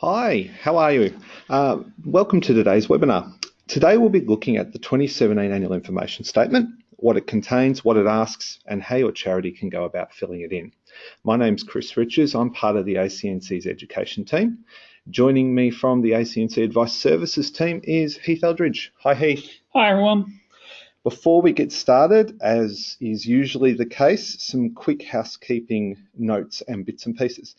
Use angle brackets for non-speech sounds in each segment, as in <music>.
Hi, how are you? Uh, welcome to today's webinar. Today we'll be looking at the 2017 Annual Information Statement, what it contains, what it asks, and how your charity can go about filling it in. My name's Chris Richards. I'm part of the ACNC's education team. Joining me from the ACNC Advice Services team is Heath Eldridge. Hi, Heath. Hi, everyone. Before we get started, as is usually the case, some quick housekeeping notes and bits and pieces.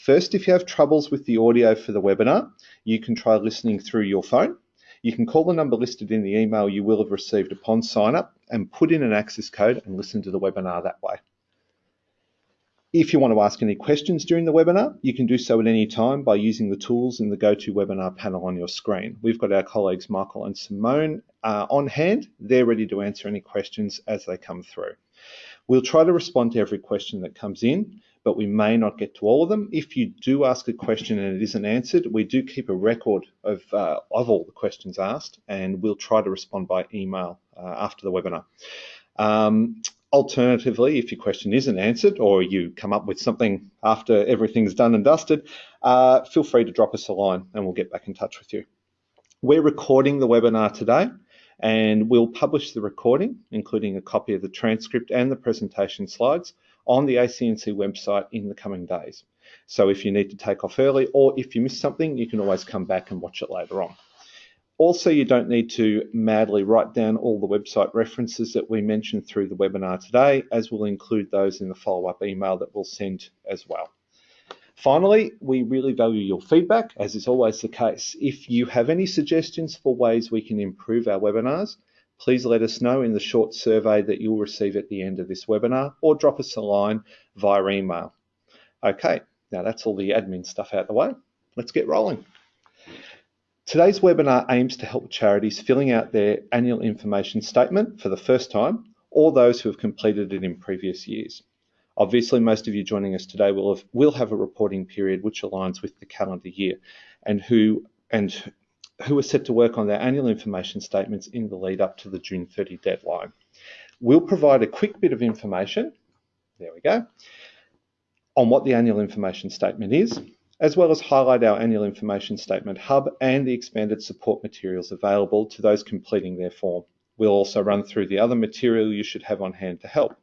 First, if you have troubles with the audio for the webinar, you can try listening through your phone. You can call the number listed in the email you will have received upon sign up and put in an access code and listen to the webinar that way. If you want to ask any questions during the webinar, you can do so at any time by using the tools in the GoToWebinar panel on your screen. We've got our colleagues Michael and Simone uh, on hand. They're ready to answer any questions as they come through. We'll try to respond to every question that comes in, but we may not get to all of them. If you do ask a question and it isn't answered, we do keep a record of, uh, of all the questions asked, and we'll try to respond by email uh, after the webinar. Um, Alternatively, if your question isn't answered or you come up with something after everything's done and dusted, uh, feel free to drop us a line and we'll get back in touch with you. We're recording the webinar today and we'll publish the recording, including a copy of the transcript and the presentation slides on the ACNC website in the coming days. So if you need to take off early or if you miss something, you can always come back and watch it later on. Also, you don't need to madly write down all the website references that we mentioned through the webinar today, as we'll include those in the follow-up email that we'll send as well. Finally, we really value your feedback, as is always the case. If you have any suggestions for ways we can improve our webinars, please let us know in the short survey that you'll receive at the end of this webinar, or drop us a line via email. Okay, now that's all the admin stuff out of the way. Let's get rolling. Today's webinar aims to help charities filling out their annual information statement for the first time or those who have completed it in previous years. Obviously, most of you joining us today will have, will have a reporting period which aligns with the calendar year and who and who are set to work on their annual information statements in the lead up to the June 30 deadline. We'll provide a quick bit of information, there we go, on what the annual information statement is, as well as highlight our annual information statement hub and the expanded support materials available to those completing their form. We'll also run through the other material you should have on hand to help.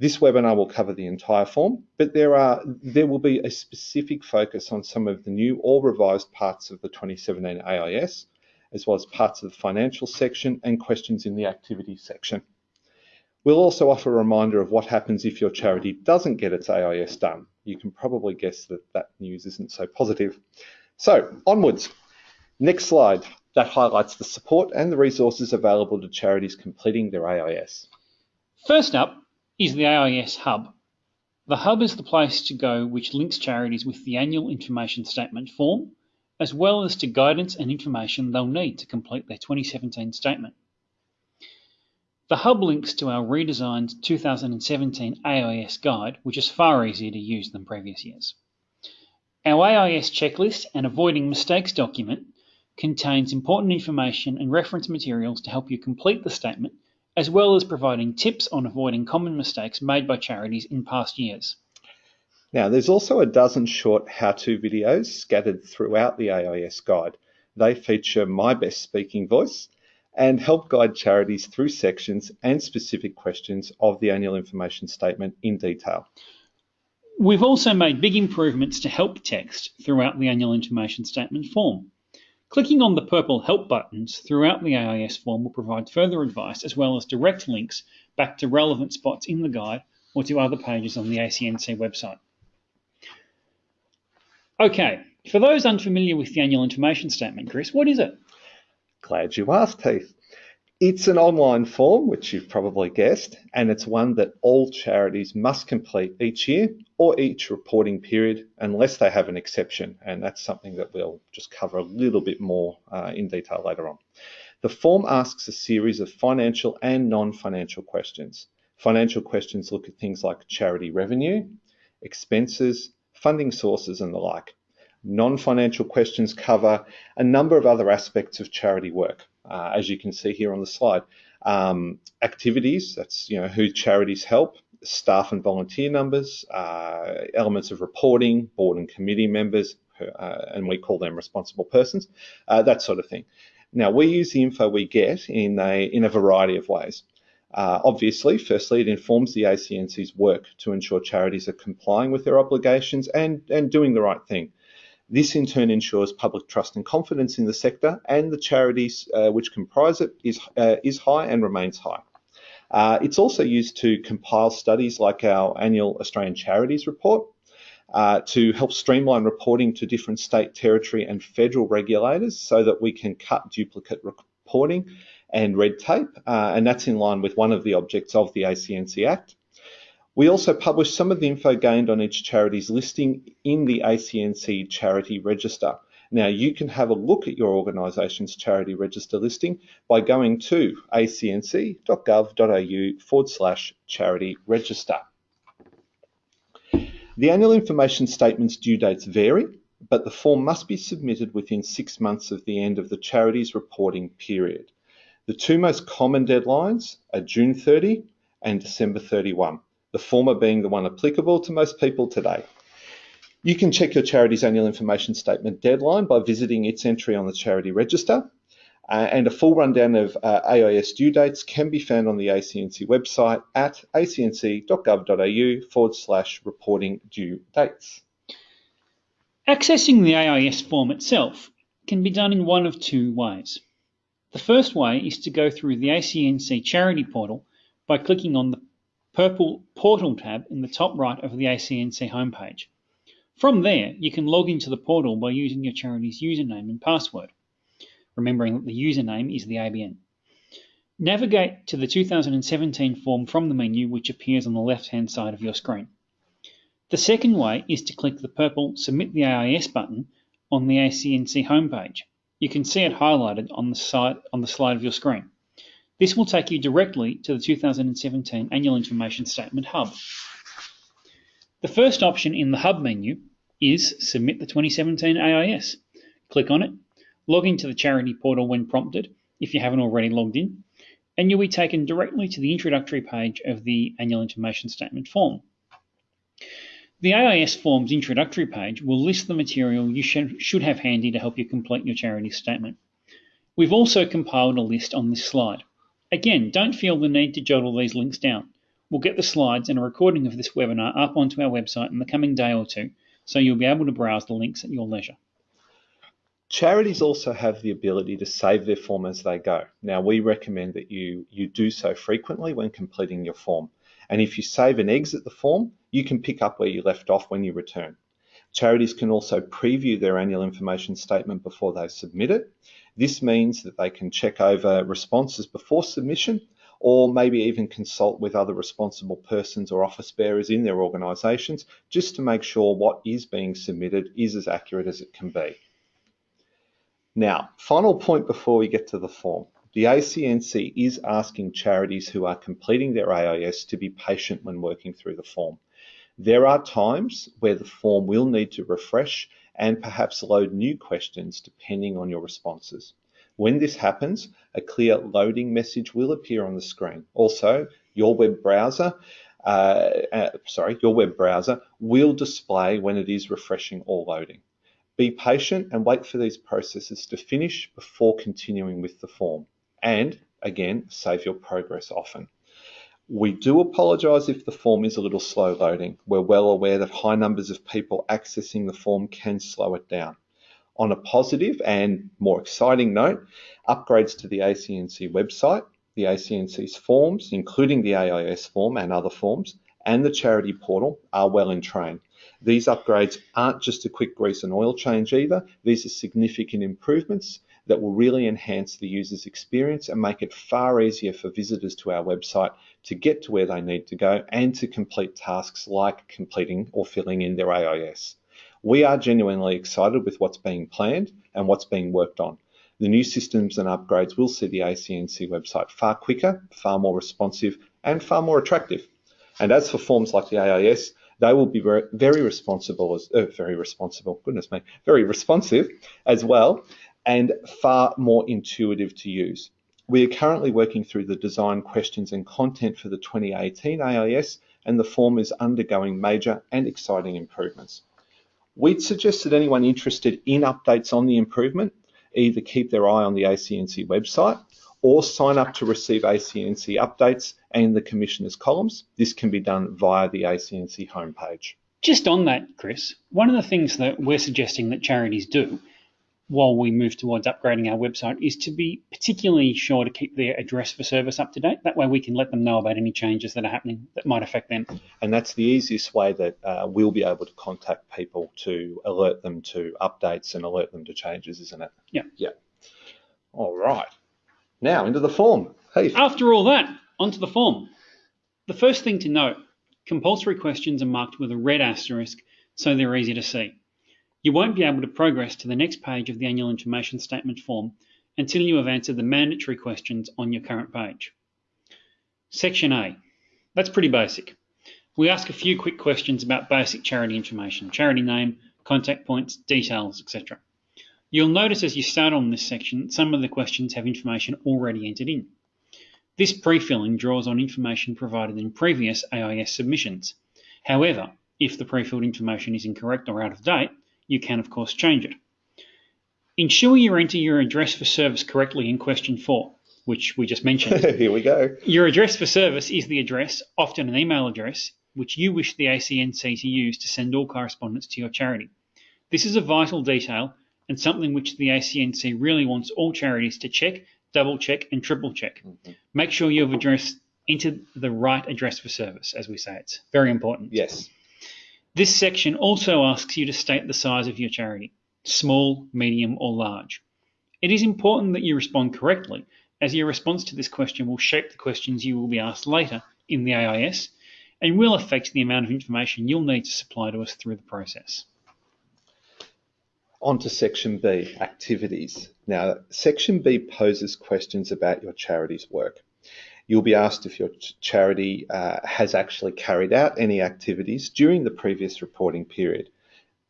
This webinar will cover the entire form, but there, are, there will be a specific focus on some of the new or revised parts of the 2017 AIS, as well as parts of the financial section and questions in the activity section. We'll also offer a reminder of what happens if your charity doesn't get its AIS done. You can probably guess that that news isn't so positive. So, onwards. Next slide. That highlights the support and the resources available to charities completing their AIS. First up is the AIS Hub. The Hub is the place to go which links charities with the annual information statement form, as well as to guidance and information they'll need to complete their 2017 statement. The hub links to our redesigned 2017 AIS guide, which is far easier to use than previous years. Our AIS checklist and avoiding mistakes document contains important information and reference materials to help you complete the statement, as well as providing tips on avoiding common mistakes made by charities in past years. Now, there's also a dozen short how-to videos scattered throughout the AIS guide. They feature my best speaking voice and help guide charities through sections and specific questions of the annual information statement in detail. We've also made big improvements to help text throughout the annual information statement form. Clicking on the purple help buttons throughout the AIS form will provide further advice as well as direct links back to relevant spots in the guide or to other pages on the ACNC website. Okay, for those unfamiliar with the annual information statement, Chris, what is it? Glad you asked, Heath. It's an online form, which you've probably guessed, and it's one that all charities must complete each year or each reporting period unless they have an exception. And that's something that we'll just cover a little bit more uh, in detail later on. The form asks a series of financial and non-financial questions. Financial questions look at things like charity revenue, expenses, funding sources, and the like. Non-financial questions cover a number of other aspects of charity work, uh, as you can see here on the slide. Um, activities, that's you know who charities help, staff and volunteer numbers, uh, elements of reporting, board and committee members, uh, and we call them responsible persons, uh, that sort of thing. Now, we use the info we get in a, in a variety of ways. Uh, obviously, firstly, it informs the ACNC's work to ensure charities are complying with their obligations and, and doing the right thing. This in turn ensures public trust and confidence in the sector and the charities uh, which comprise it is, uh, is high and remains high. Uh, it's also used to compile studies like our annual Australian Charities Report uh, to help streamline reporting to different state, territory and federal regulators so that we can cut duplicate reporting and red tape, uh, and that's in line with one of the objects of the ACNC Act. We also publish some of the info gained on each charity's listing in the ACNC Charity Register. Now, you can have a look at your organisation's charity register listing by going to acnc.gov.au forward slash charity register. The annual information statement's due dates vary, but the form must be submitted within six months of the end of the charity's reporting period. The two most common deadlines are June 30 and December 31 the former being the one applicable to most people today. You can check your charity's annual information statement deadline by visiting its entry on the charity register. Uh, and a full rundown of uh, AIS due dates can be found on the ACNC website at acnc.gov.au forward slash reporting due dates. Accessing the AIS form itself can be done in one of two ways. The first way is to go through the ACNC charity portal by clicking on the purple Portal tab in the top right of the ACNC homepage. From there, you can log into the portal by using your charity's username and password, remembering that the username is the ABN. Navigate to the 2017 form from the menu which appears on the left-hand side of your screen. The second way is to click the purple Submit the AIS button on the ACNC homepage. You can see it highlighted on the, side, on the slide of your screen. This will take you directly to the 2017 Annual Information Statement Hub. The first option in the Hub menu is Submit the 2017 AIS. Click on it, log into the charity portal when prompted if you haven't already logged in, and you'll be taken directly to the introductory page of the Annual Information Statement form. The AIS form's introductory page will list the material you should have handy to help you complete your charity statement. We've also compiled a list on this slide. Again, don't feel the need to jot all these links down. We'll get the slides and a recording of this webinar up onto our website in the coming day or two, so you'll be able to browse the links at your leisure. Charities also have the ability to save their form as they go. Now, we recommend that you, you do so frequently when completing your form. And if you save and exit the form, you can pick up where you left off when you return. Charities can also preview their annual information statement before they submit it. This means that they can check over responses before submission or maybe even consult with other responsible persons or office bearers in their organisations just to make sure what is being submitted is as accurate as it can be. Now, final point before we get to the form. The ACNC is asking charities who are completing their AIS to be patient when working through the form. There are times where the form will need to refresh and perhaps load new questions depending on your responses. When this happens, a clear loading message will appear on the screen. Also, your web browser, uh, uh, sorry, your web browser will display when it is refreshing or loading. Be patient and wait for these processes to finish before continuing with the form. And again, save your progress often. We do apologise if the form is a little slow loading. We're well aware that high numbers of people accessing the form can slow it down. On a positive and more exciting note, upgrades to the ACNC website, the ACNC's forms, including the AIS form and other forms, and the charity portal are well in train. These upgrades aren't just a quick grease and oil change either. These are significant improvements that will really enhance the user's experience and make it far easier for visitors to our website to get to where they need to go and to complete tasks like completing or filling in their AIS. We are genuinely excited with what's being planned and what's being worked on. The new systems and upgrades will see the ACNC website far quicker, far more responsive, and far more attractive. And as for forms like the AIS, they will be very, responsible as uh, very responsible. Goodness me, very responsive as well, and far more intuitive to use. We are currently working through the design questions and content for the 2018 AIS, and the form is undergoing major and exciting improvements. We'd suggest that anyone interested in updates on the improvement either keep their eye on the ACNC website or sign up to receive ACNC updates and the Commissioner's columns. This can be done via the ACNC homepage. Just on that, Chris, one of the things that we're suggesting that charities do while we move towards upgrading our website is to be particularly sure to keep their address for service up to date. That way we can let them know about any changes that are happening that might affect them. And that's the easiest way that uh, we'll be able to contact people to alert them to updates and alert them to changes, isn't it? Yeah. Yeah. All right. Now into the form. Hey. After all that, onto the form. The first thing to note, compulsory questions are marked with a red asterisk so they're easy to see. You won't be able to progress to the next page of the annual information statement form until you have answered the mandatory questions on your current page. Section A. That's pretty basic. We ask a few quick questions about basic charity information, charity name, contact points, details, etc. You'll notice as you start on this section, some of the questions have information already entered in. This pre-filling draws on information provided in previous AIS submissions. However, if the pre-filled information is incorrect or out of date, you can of course change it. Ensure you enter your address for service correctly in question 4, which we just mentioned. <laughs> Here we go. Your address for service is the address, often an email address, which you wish the ACNC to use to send all correspondence to your charity. This is a vital detail and something which the ACNC really wants all charities to check, double check, and triple check. Mm-hmm. Make sure you have addressed entered the right address for service, as we say. It's very important. Yes. This section also asks you to state the size of your charity, small, medium, or large. It is important that you respond correctly, as your response to this question will shape the questions you will be asked later in the AIS and will affect the amount of information you'll need to supply to us through the process. On to section B, activities. Now, section B poses questions about your charity's work. You'll be asked if your charity uh, has actually carried out any activities during the previous reporting period.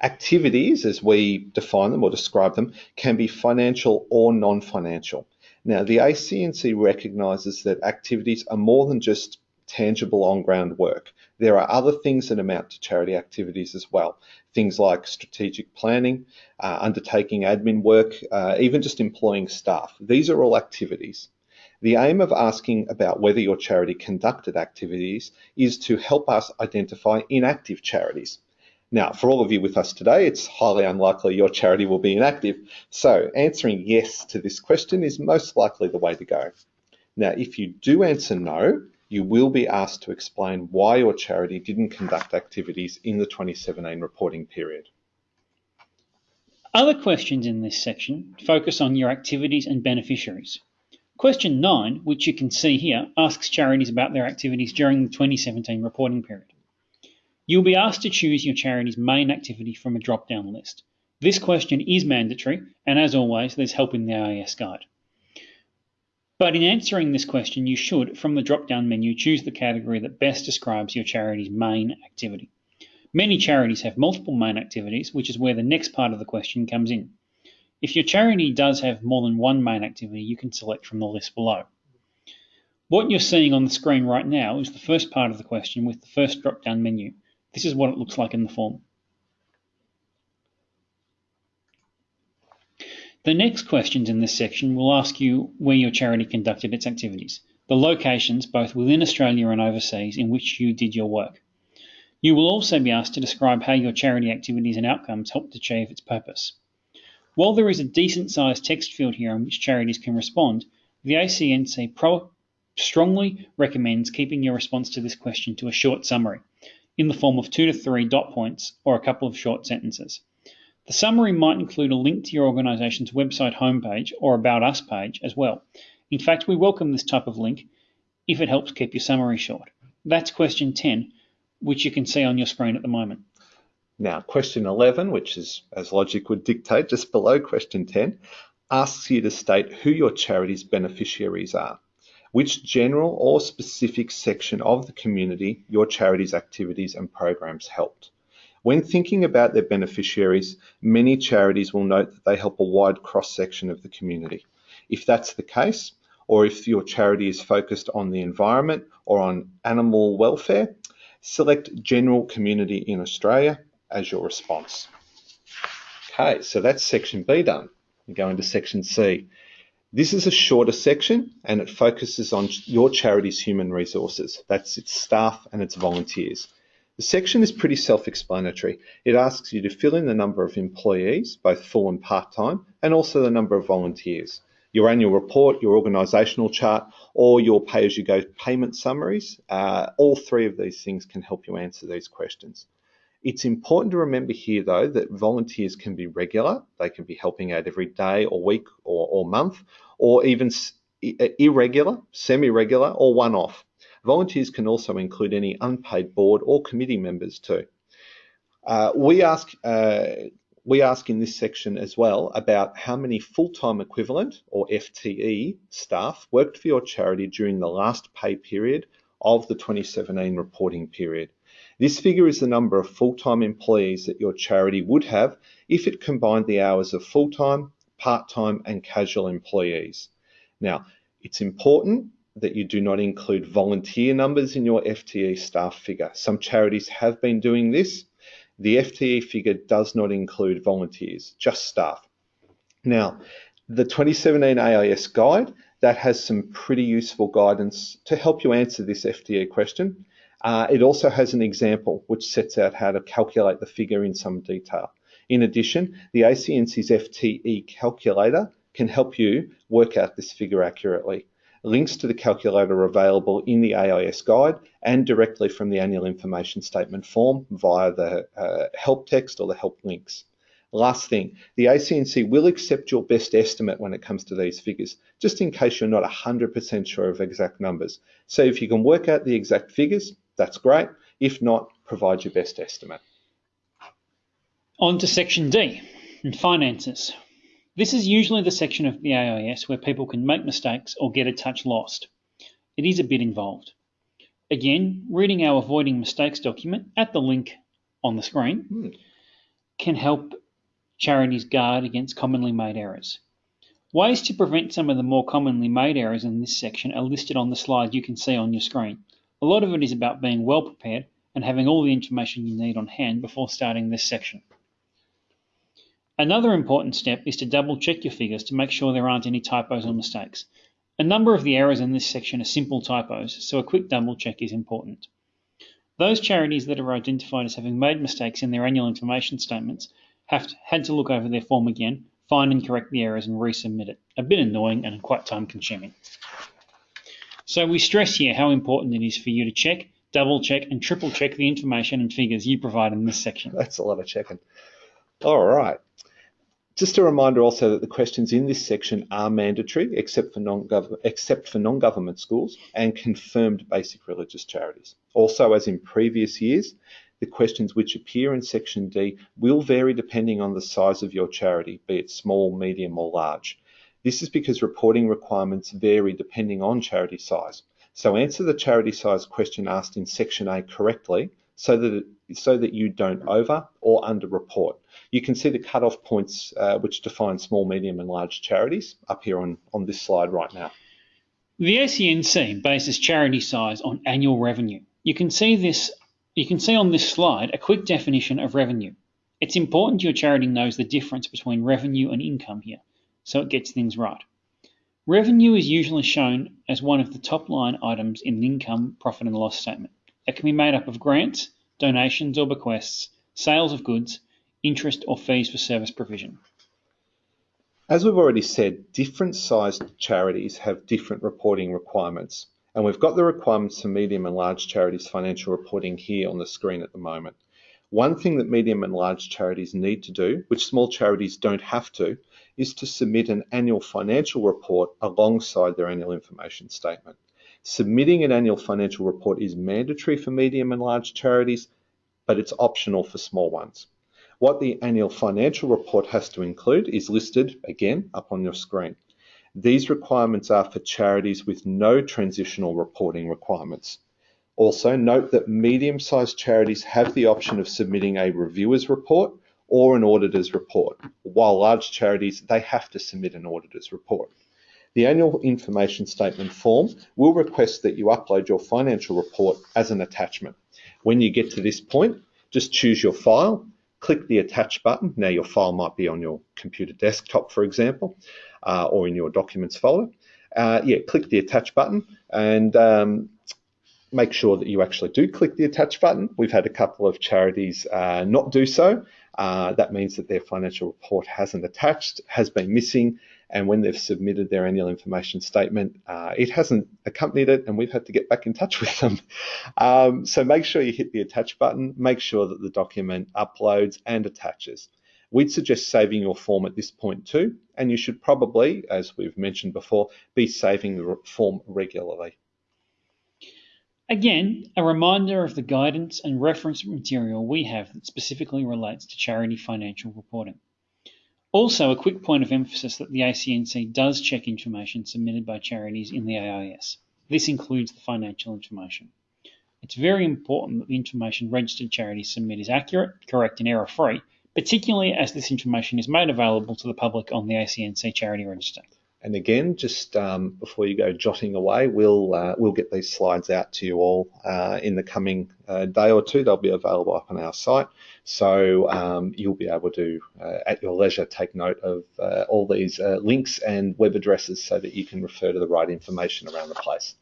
Activities, as we define them or describe them, can be financial or non financial. Now, the ACNC recognises that activities are more than just tangible on ground work. There are other things that amount to charity activities as well. Things like strategic planning, uh, undertaking admin work, uh, even just employing staff. These are all activities. The aim of asking about whether your charity conducted activities is to help us identify inactive charities. Now, for all of you with us today, it's highly unlikely your charity will be inactive, so answering yes to this question is most likely the way to go. Now, if you do answer no, you will be asked to explain why your charity didn't conduct activities in the 2017 reporting period. Other questions in this section focus on your activities and beneficiaries. Question 9, which you can see here, asks charities about their activities during the 2017 reporting period. You'll be asked to choose your charity's main activity from a drop down list. This question is mandatory, and as always, there's help in the AIS guide. But in answering this question, you should, from the drop down menu, choose the category that best describes your charity's main activity. Many charities have multiple main activities, which is where the next part of the question comes in. If your charity does have more than one main activity, you can select from the list below. What you're seeing on the screen right now is the first part of the question with the first drop-down menu. This is what it looks like in the form. The next questions in this section will ask you where your charity conducted its activities, the locations both within Australia and overseas in which you did your work. You will also be asked to describe how your charity activities and outcomes helped achieve its purpose. While there is a decent sized text field here on which charities can respond, the ACNC pro- strongly recommends keeping your response to this question to a short summary in the form of two to three dot points or a couple of short sentences. The summary might include a link to your organisation's website homepage or About Us page as well. In fact, we welcome this type of link if it helps keep your summary short. That's question 10, which you can see on your screen at the moment. Now, question 11, which is as logic would dictate, just below question 10, asks you to state who your charity's beneficiaries are, which general or specific section of the community your charity's activities and programs helped. When thinking about their beneficiaries, many charities will note that they help a wide cross section of the community. If that's the case, or if your charity is focused on the environment or on animal welfare, select General Community in Australia as your response. Okay, so that's section B done. We go into section C. This is a shorter section and it focuses on your charity's human resources. That's its staff and its volunteers. The section is pretty self-explanatory. It asks you to fill in the number of employees, both full and part-time, and also the number of volunteers. Your annual report, your organisational chart, or your pay-as-you-go payment summaries, uh, all three of these things can help you answer these questions. It's important to remember here, though, that volunteers can be regular. They can be helping out every day or week or, or month, or even irregular, semi-regular, or one-off. Volunteers can also include any unpaid board or committee members too. Uh, we ask uh, we ask in this section as well about how many full-time equivalent or FTE staff worked for your charity during the last pay period of the 2017 reporting period. This figure is the number of full-time employees that your charity would have if it combined the hours of full-time, part-time and casual employees. Now, it's important that you do not include volunteer numbers in your FTE staff figure. Some charities have been doing this. The FTE figure does not include volunteers, just staff. Now, the 2017 AIS guide, that has some pretty useful guidance to help you answer this FTE question. Uh, it also has an example which sets out how to calculate the figure in some detail. In addition, the ACNC's FTE calculator can help you work out this figure accurately. Links to the calculator are available in the AIS guide and directly from the annual information statement form via the uh, help text or the help links. Last thing, the ACNC will accept your best estimate when it comes to these figures, just in case you're not 100% sure of exact numbers. So if you can work out the exact figures, that's great. If not, provide your best estimate. On to section D, and finances. This is usually the section of the AIS where people can make mistakes or get a touch lost. It is a bit involved. Again, reading our Avoiding Mistakes document at the link on the screen hmm. can help charities guard against commonly made errors. Ways to prevent some of the more commonly made errors in this section are listed on the slide you can see on your screen. A lot of it is about being well prepared and having all the information you need on hand before starting this section. Another important step is to double check your figures to make sure there aren't any typos or mistakes. A number of the errors in this section are simple typos, so a quick double check is important. Those charities that are identified as having made mistakes in their annual information statements have had to look over their form again, find and correct the errors and resubmit it. A bit annoying and quite time consuming. So we stress here how important it is for you to check, double check and triple check the information and figures you provide in this section. That's a lot of checking. All right. Just a reminder also that the questions in this section are mandatory except for non-government except for non-government schools and confirmed basic religious charities. Also, as in previous years, the questions which appear in section D will vary depending on the size of your charity, be it small, medium or large. This is because reporting requirements vary depending on charity size. So answer the charity size question asked in section A correctly so that it, so that you don't over or under report. You can see the cutoff points uh, which define small, medium and large charities up here on, on this slide right now. The ACNC bases charity size on annual revenue. You can see this you can see on this slide a quick definition of revenue. It's important your charity knows the difference between revenue and income here, so it gets things right. Revenue is usually shown as one of the top line items in an income, profit and loss statement. It can be made up of grants, donations or bequests, sales of goods, interest or fees for service provision. As we've already said, different sized charities have different reporting requirements. And we've got the requirements for medium and large charities financial reporting here on the screen at the moment. One thing that medium and large charities need to do, which small charities don't have to, is to submit an annual financial report alongside their annual information statement. Submitting an annual financial report is mandatory for medium and large charities, but it's optional for small ones. What the annual financial report has to include is listed again up on your screen. These requirements are for charities with no transitional reporting requirements. Also, note that medium sized charities have the option of submitting a reviewer's report or an auditor's report, while large charities, they have to submit an auditor's report. The annual information statement form will request that you upload your financial report as an attachment. When you get to this point, just choose your file, click the attach button. Now your file might be on your computer desktop, for example, uh, or in your documents folder. Uh, yeah, click the attach button and um, make sure that you actually do click the attach button. We've had a couple of charities uh, not do so. Uh, that means that their financial report hasn't attached, has been missing, and when they've submitted their annual information statement, uh, it hasn't accompanied it, and we've had to get back in touch with them. <laughs> Um, so make sure you hit the attach button, make sure that the document uploads and attaches. We'd suggest saving your form at this point too, and you should probably, as we've mentioned before, be saving the form regularly. Again, a reminder of the guidance and reference material we have that specifically relates to charity financial reporting. Also, a quick point of emphasis that the ACNC does check information submitted by charities in the AIS. This includes the financial information. It's very important that the information registered charities submit is accurate, correct, and error free, particularly as this information is made available to the public on the ACNC Charity Register. And again, just um, before you go jotting away, we'll uh, we'll get these slides out to you all uh, in the coming uh, day or two. They'll be available up on our site, so um, you'll be able to, uh, at your leisure, take note of uh, all these uh, links and web addresses so that you can refer to the right information around the place.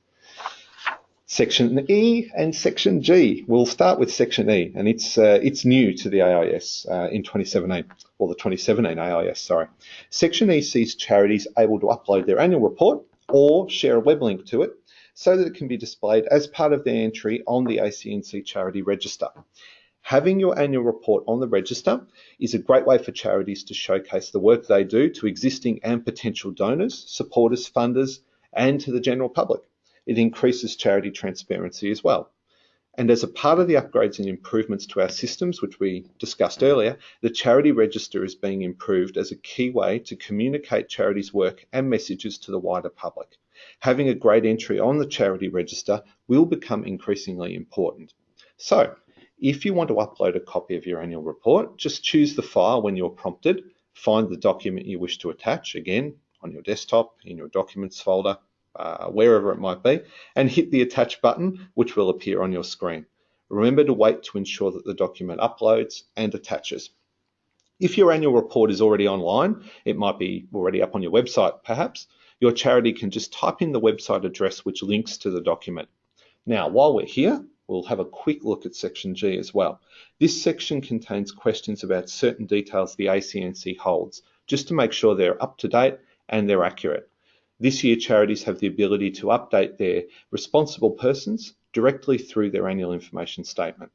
Section E and Section G. We'll start with Section E, and it's uh, it's new to the AIS uh, in 2017, or the 2017 AIS, sorry. Section E sees charities able to upload their annual report or share a web link to it so that it can be displayed as part of their entry on the ACNC Charity Register. Having your annual report on the register is a great way for charities to showcase the work they do to existing and potential donors, supporters, funders, and to the general public it increases charity transparency as well. And as a part of the upgrades and improvements to our systems, which we discussed earlier, the charity register is being improved as a key way to communicate charities' work and messages to the wider public. Having a great entry on the charity register will become increasingly important. So, if you want to upload a copy of your annual report, just choose the file when you're prompted, find the document you wish to attach, again, on your desktop, in your documents folder, uh, wherever it might be, and hit the attach button, which will appear on your screen. Remember to wait to ensure that the document uploads and attaches. If your annual report is already online, it might be already up on your website perhaps, your charity can just type in the website address which links to the document. Now, while we're here, we'll have a quick look at section G as well. This section contains questions about certain details the ACNC holds, just to make sure they're up to date and they're accurate. This year, charities have the ability to update their responsible persons directly through their annual information statement.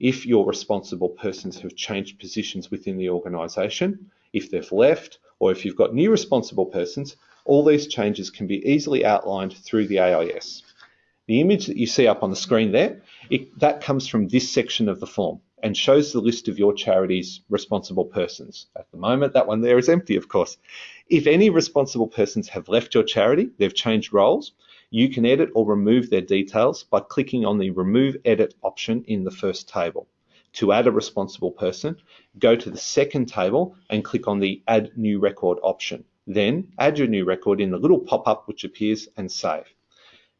If your responsible persons have changed positions within the organisation, if they've left, or if you've got new responsible persons, all these changes can be easily outlined through the AIS. The image that you see up on the screen there, it, that comes from this section of the form and shows the list of your charity's responsible persons. At the moment, that one there is empty, of course. If any responsible persons have left your charity, they've changed roles, you can edit or remove their details by clicking on the Remove Edit option in the first table. To add a responsible person, go to the second table and click on the Add New Record option. Then add your new record in the little pop-up which appears and save.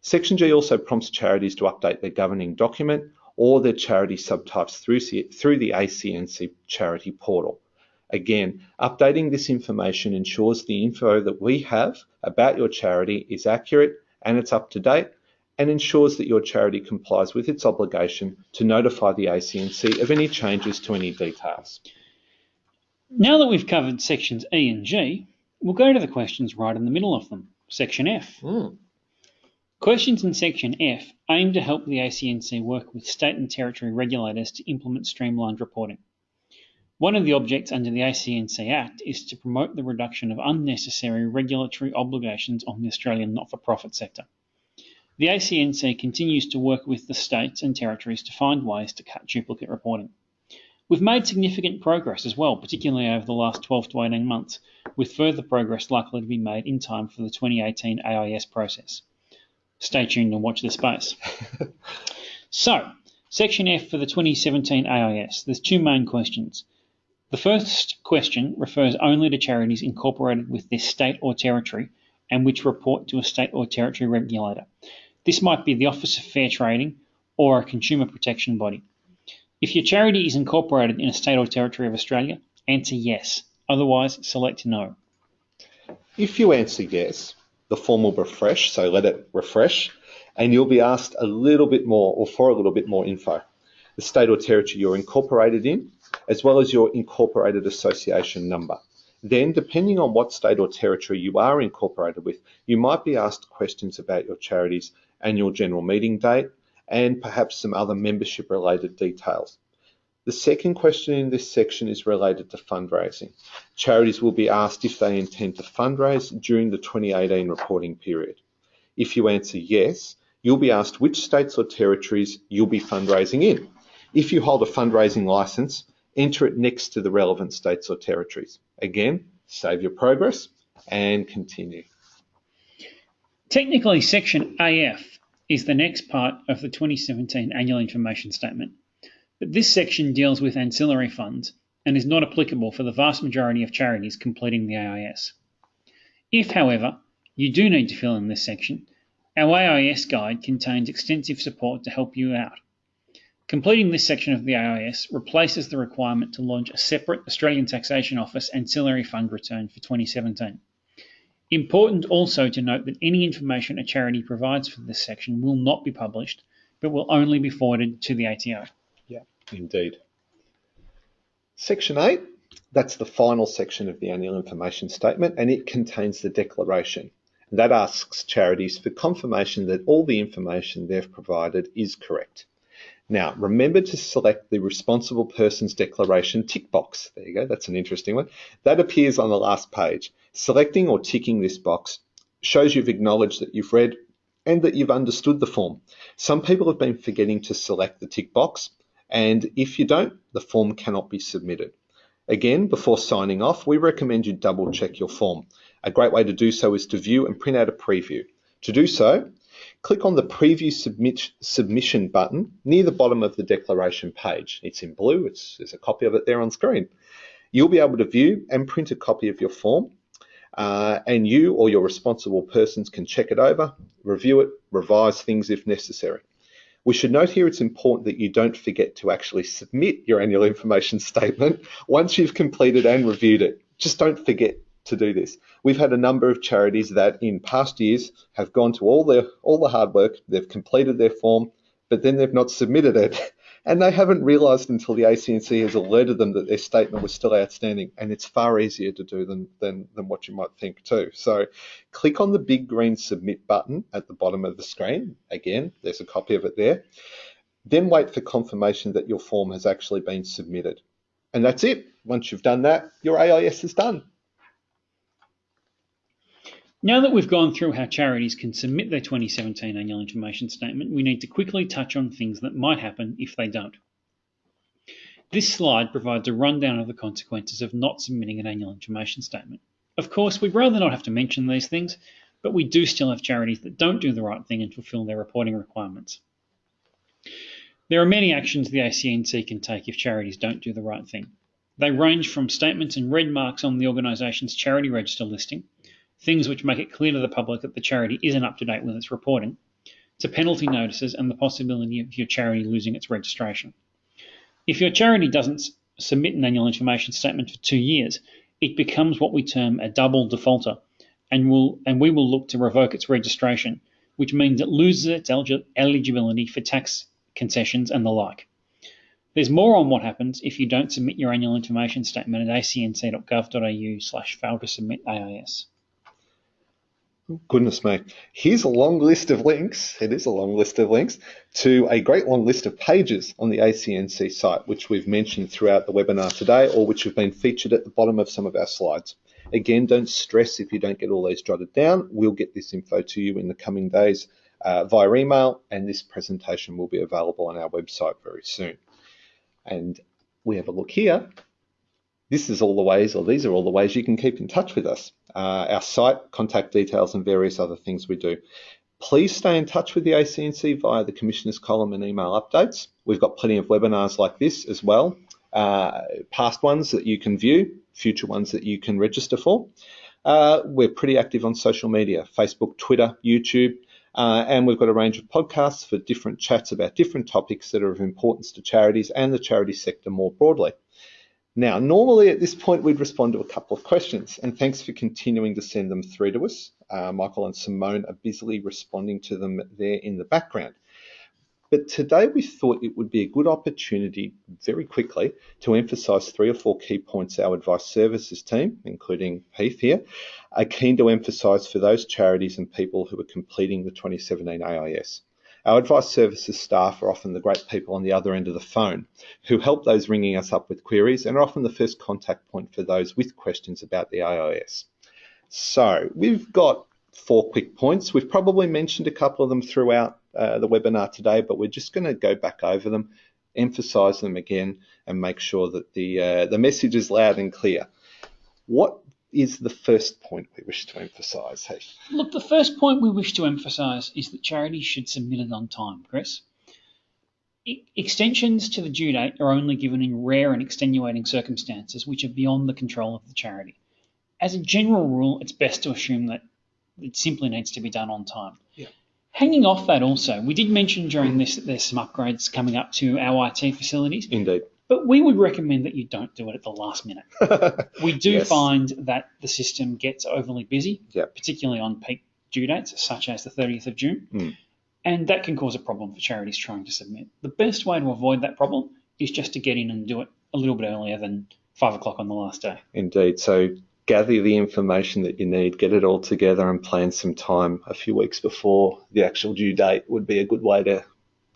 Section G also prompts charities to update their governing document or their charity subtypes through, through the ACNC charity portal. Again, updating this information ensures the info that we have about your charity is accurate and it's up to date and ensures that your charity complies with its obligation to notify the ACNC of any changes to any details. Now that we've covered sections E and G, we'll go to the questions right in the middle of them, section F. Mm. Questions in Section F aim to help the ACNC work with state and territory regulators to implement streamlined reporting. One of the objects under the ACNC Act is to promote the reduction of unnecessary regulatory obligations on the Australian not for profit sector. The ACNC continues to work with the states and territories to find ways to cut duplicate reporting. We've made significant progress as well, particularly over the last 12 to 18 months, with further progress likely to be made in time for the 2018 AIS process. Stay tuned and watch this space. so, Section F for the 2017 AIS. There's two main questions. The first question refers only to charities incorporated with their state or territory and which report to a state or territory regulator. This might be the Office of Fair Trading or a consumer protection body. If your charity is incorporated in a state or territory of Australia, answer yes. Otherwise, select no. If you answer yes, the form will refresh, so let it refresh, and you'll be asked a little bit more or for a little bit more info. The state or territory you're incorporated in, as well as your incorporated association number. Then, depending on what state or territory you are incorporated with, you might be asked questions about your charity's annual general meeting date and perhaps some other membership related details. The second question in this section is related to fundraising. Charities will be asked if they intend to fundraise during the 2018 reporting period. If you answer yes, you'll be asked which states or territories you'll be fundraising in. If you hold a fundraising license, enter it next to the relevant states or territories. Again, save your progress and continue. Technically, Section AF is the next part of the 2017 Annual Information Statement, but this section deals with ancillary funds and is not applicable for the vast majority of charities completing the AIS. If, however, you do need to fill in this section, our AIS guide contains extensive support to help you out. Completing this section of the AIS replaces the requirement to lodge a separate Australian Taxation Office ancillary fund return for 2017. Important also to note that any information a charity provides for this section will not be published, but will only be forwarded to the ATO. Indeed. Section H, that's the final section of the annual information statement, and it contains the declaration. That asks charities for confirmation that all the information they've provided is correct. Now, remember to select the responsible person's declaration tick box. There you go, that's an interesting one. That appears on the last page. Selecting or ticking this box shows you've acknowledged that you've read and that you've understood the form. Some people have been forgetting to select the tick box, and if you don't, the form cannot be submitted. Again, before signing off, we recommend you double check your form. A great way to do so is to view and print out a preview. To do so, click on the Preview submit, Submission button near the bottom of the declaration page. It's in blue, it's, there's a copy of it there on screen. You'll be able to view and print a copy of your form, uh, and you or your responsible persons can check it over, review it, revise things if necessary. We should note here it's important that you don't forget to actually submit your annual information <laughs> statement once you've completed and reviewed it. Just don't forget to do this. We've had a number of charities that in past years have gone to all the all the hard work, they've completed their form, but then they've not submitted it. <laughs> And they haven't realised until the ACNC has alerted them that their statement was still outstanding. And it's far easier to do than, than, than what you might think too. So click on the big green submit button at the bottom of the screen. Again, there's a copy of it there. Then wait for confirmation that your form has actually been submitted. And that's it. Once you've done that, your AIS is done. Now that we've gone through how charities can submit their 2017 annual information statement, we need to quickly touch on things that might happen if they don't. This slide provides a rundown of the consequences of not submitting an annual information statement. Of course, we'd rather not have to mention these things, but we do still have charities that don't do the right thing and fulfil their reporting requirements. There are many actions the ACNC can take if charities don't do the right thing. They range from statements and red marks on the organisation's charity register listing things which make it clear to the public that the charity isn't up to date with its reporting, to penalty notices and the possibility of your charity losing its registration. If your charity doesn't submit an annual information statement for two years, it becomes what we term a double defaulter, and, will, and we will look to revoke its registration, which means it loses its eligibility for tax concessions and the like. There's more on what happens if you don't submit your annual information statement at acnc.gov.au slash fail to submit AIS. Goodness me. Here's a long list of links. It is a long list of links to a great long list of pages on the ACNC site, which we've mentioned throughout the webinar today or which have been featured at the bottom of some of our slides. Again, don't stress if you don't get all these jotted down. We'll get this info to you in the coming days uh, via email, and this presentation will be available on our website very soon. And we have a look here this is all the ways, or these are all the ways you can keep in touch with us. Uh, our site, contact details, and various other things we do. Please stay in touch with the ACNC via the Commissioner's column and email updates. We've got plenty of webinars like this as well, uh, past ones that you can view, future ones that you can register for. Uh, we're pretty active on social media, Facebook, Twitter, YouTube. Uh, and we've got a range of podcasts for different chats about different topics that are of importance to charities and the charity sector more broadly. Now, normally at this point, we'd respond to a couple of questions, and thanks for continuing to send them through to us. Uh, Michael and Simone are busily responding to them there in the background. But today we thought it would be a good opportunity very quickly to emphasise three or four key points our advice services team, including Heath here, are keen to emphasise for those charities and people who are completing the 2017 AIS. Our advice services staff are often the great people on the other end of the phone who help those ringing us up with queries and are often the first contact point for those with questions about the AIS. So we've got four quick points. We've probably mentioned a couple of them throughout uh, the webinar today, but we're just going to go back over them, emphasize them again, and make sure that the, uh, the message is loud and clear. What is the first point we wish to emphasise, Heath? Look, the first point we wish to emphasise is that charities should submit it on time, Chris. extensions to the due date are only given in rare and extenuating circumstances which are beyond the control of the charity. As a general rule, it's best to assume that it simply needs to be done on time. Yeah. Hanging off that also, we did mention during this that there's some upgrades coming up to our IT facilities. Indeed. But we would recommend that you don't do it at the last minute. <laughs> we do Yes. find that the system gets overly busy, Yep. particularly on peak due dates, such as the 30th of June. Mm. And that can cause a problem for charities trying to submit. The best way to avoid that problem is just to get in and do it a little bit earlier than five o'clock on the last day. Indeed. So gather the information that you need, get it all together, and plan some time a few weeks before the actual due date would be a good way to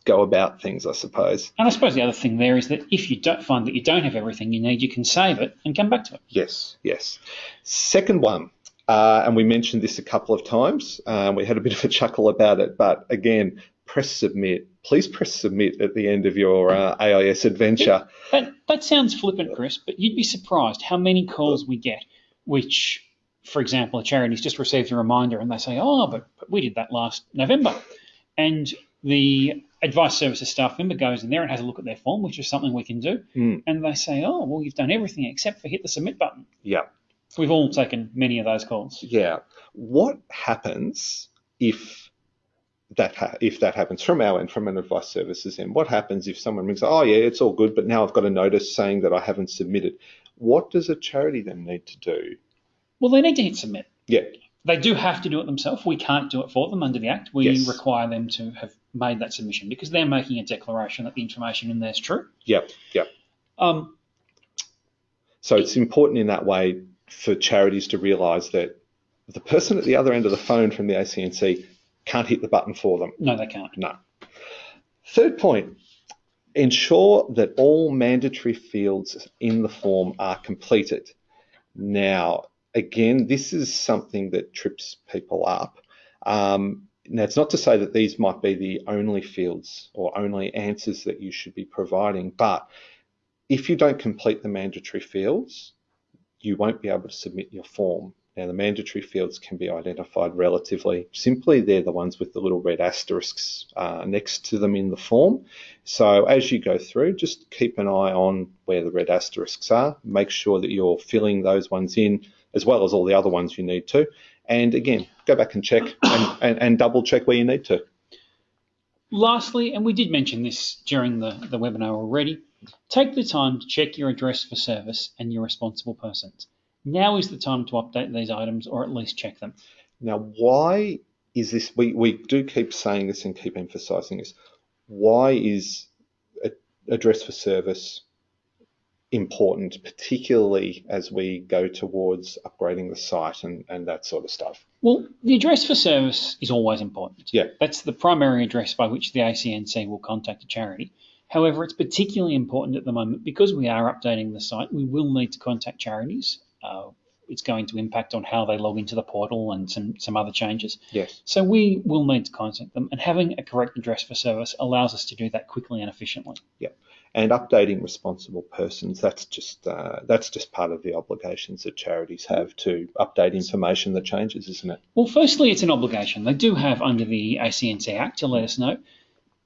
go about things, I suppose. And I suppose the other thing there is that if you don't find that you don't have everything you need, you can save it and come back to it. Yes, yes. Second one, uh, and we mentioned this a couple of times. Um, we had a bit of a chuckle about it, but again, press submit. Please press submit at the end of your uh, AIS adventure. That, that sounds flippant, Chris, but you'd be surprised how many calls we get, which, for example, a charity's just received a reminder and they say, oh, but, but we did that last November. And the advice services staff member goes in there and has a look at their form, which is something we can do. Mm. And they say, oh, well, you've done everything except for hit the submit button. Yeah, We've all taken many of those calls. yeah. What happens if that ha- if that happens from our end, from an advice services end? What happens if someone rings? Oh yeah, it's all good, but now I've got a notice saying that I haven't submitted. What does a charity then need to do? Well, they need to hit submit. Yeah, They do have to do it themselves. We can't do it for them under the Act. We Yes. require them to have made that submission because they're making a declaration that the information in there is true. yep, yep. Um, So it's important in that way for charities to realise that the person at the other end of the phone from the ACNC can't hit the button for them. no, they can't. No. Third point, ensure that all mandatory fields in the form are completed. Now, again, this is something that trips people up. Um, now, it's not to say that these might be the only fields or only answers that you should be providing, but if you don't complete the mandatory fields, you won't be able to submit your form. Now, the mandatory fields can be identified relatively simply. They're the ones with the little red asterisks uh, next to them in the form. So, as you go through, just keep an eye on where the red asterisks are. Make sure that you're filling those ones in as well as all the other ones you need to. And again, go back and check and, and, and double check where you need to. Lastly, and we did mention this during the, the webinar already, take the time to check your address for service and your responsible persons. Now is the time to update these items or at least check them. Now, why is this? We, we do keep saying this and keep emphasizing this. Why is address for service important, particularly as we go towards upgrading the site and, and that sort of stuff? Well, the address for service is always important. Yeah. That's the primary address by which the ACNC will contact a charity. However, it's particularly important at the moment because we are updating the site. We will need to contact charities. Uh, it's going to impact on how they log into the portal and some, some other changes. Yes. So we will need to contact them, and having a correct address for service allows us to do that quickly and efficiently. And updating responsible persons, that's just uh, that's just part of the obligations that charities have to update information that changes, isn't it? Well, firstly, it's an obligation. They do have under the ACNC Act to let us know.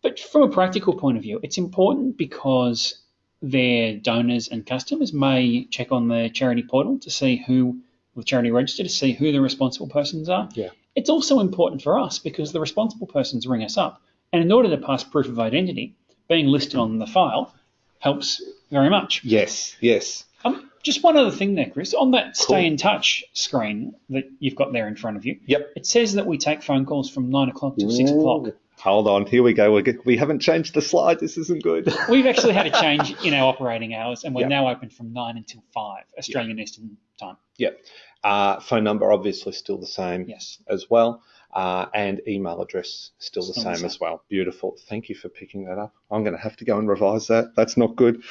But from a practical point of view, it's important because their donors and customers may check on the charity portal to see who, the charity register, to see who the responsible persons are. Yeah. It's also important for us because the responsible persons ring us up, and in order to pass proof of identity, being listed on the file helps very much. Yes, yes. Um, just one other thing there, Chris. On that Cool. stay in touch screen that you've got there in front of you, Yep. it says that we take phone calls from nine o'clock to six o'clock. Hold on, here we go. We're. We haven't changed the slide. This isn't good. <laughs> We've actually had a change in our operating hours, and we're Yep. now open from nine until five Australian Eastern Time. yep. Uh, phone number obviously still the same Yes. as well. Uh, and email address still the same as well. Beautiful. Thank you for picking that up. I'm going to have to go and revise that. That's not good.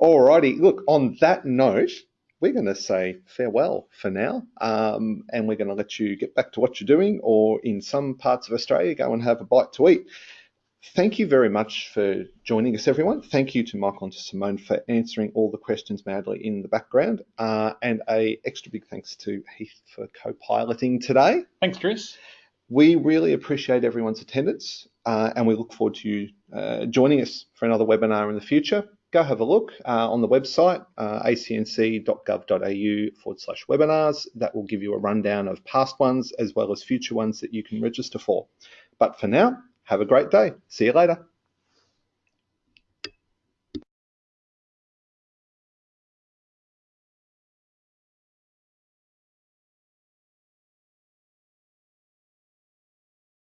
Alrighty. Look, on that note, we're going to say farewell for now. Um, and we're going to let you get back to what you're doing, or in some parts of Australia, go and have a bite to eat. Thank you very much for joining us, everyone. Thank you to Michael and to Simone for answering all the questions madly in the background. Uh, and a extra big thanks to Heath for co-piloting today. Thanks, Chris. We really appreciate everyone's attendance uh, and we look forward to you uh, joining us for another webinar in the future. Go have a look uh, on the website, uh, acnc.gov.au forward slash webinars. That will give you a rundown of past ones as well as future ones that you can register for. But for now, have a great day. See you later.